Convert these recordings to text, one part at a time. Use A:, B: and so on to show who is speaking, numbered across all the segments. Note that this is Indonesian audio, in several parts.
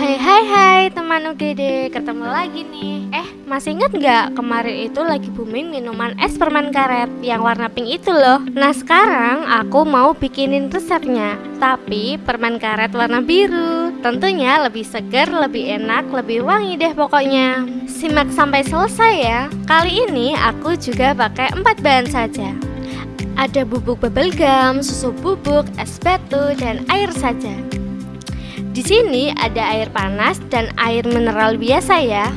A: Hai hai hai teman UGD, ketemu lagi nih. Eh, masih inget nggak kemarin itu lagi booming minuman es permen karet yang warna pink itu loh? Nah sekarang aku mau bikinin resepnya Tapi permen karet warna biru. Tentunya lebih segar, lebih enak, lebih wangi deh pokoknya. Simak sampai selesai ya. Kali ini aku juga pakai empat bahan saja. Ada bubuk bubble gum, susu bubuk, es batu, dan air saja. Di sini ada air panas dan air mineral biasa ya.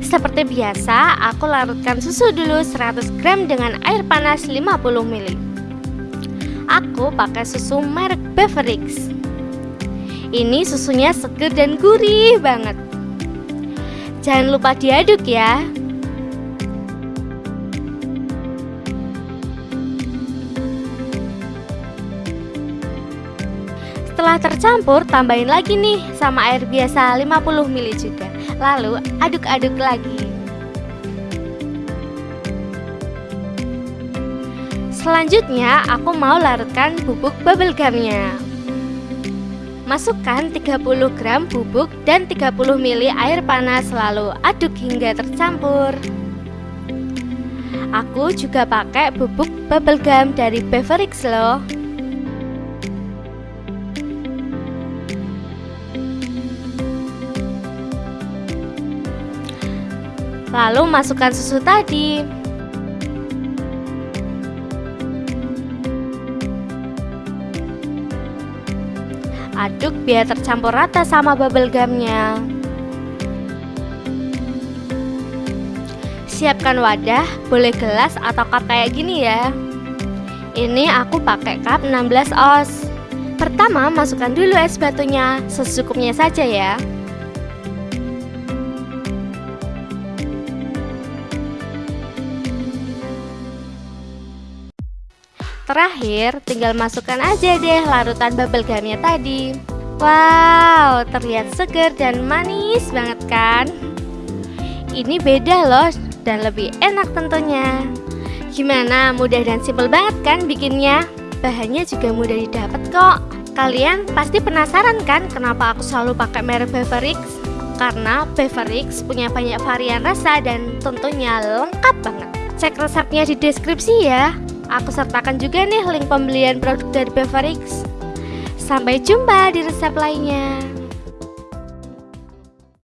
A: Seperti biasa, aku larutkan susu dulu 100 gram dengan air panas 50 ml. Aku pakai susu merek Beverix. Ini susunya seger dan gurih banget. Jangan lupa diaduk ya. Setelah tercampur, tambahin lagi nih sama air biasa 50 ml juga. Lalu aduk-aduk lagi. Selanjutnya, aku mau larutkan bubuk bubble gumnya. Masukkan 30 gram bubuk dan 30 ml air panas lalu aduk hingga tercampur. Aku juga pakai bubuk bubble gum dari Beverix loh. Lalu masukkan susu tadi. Aduk biar tercampur rata sama bubble gumnya. Siapkan wadah, boleh gelas atau cup kayak gini ya. Ini aku pakai cup 16 oz. Pertama, masukkan dulu es batunya, secukupnya saja ya. Terakhir, tinggal masukkan aja deh larutan bubble gumnya tadi. Wow, terlihat segar dan manis banget kan? Ini beda loh dan lebih enak tentunya. Gimana, mudah dan simpel banget kan bikinnya? Bahannya juga mudah didapat kok. Kalian pasti penasaran kan kenapa aku selalu pakai merek Beverix? Karena Beverix punya banyak varian rasa dan tentunya lengkap banget. Cek resepnya di deskripsi ya. Aku sertakan juga nih link pembelian produk dari Beverix. Sampai jumpa di resep lainnya.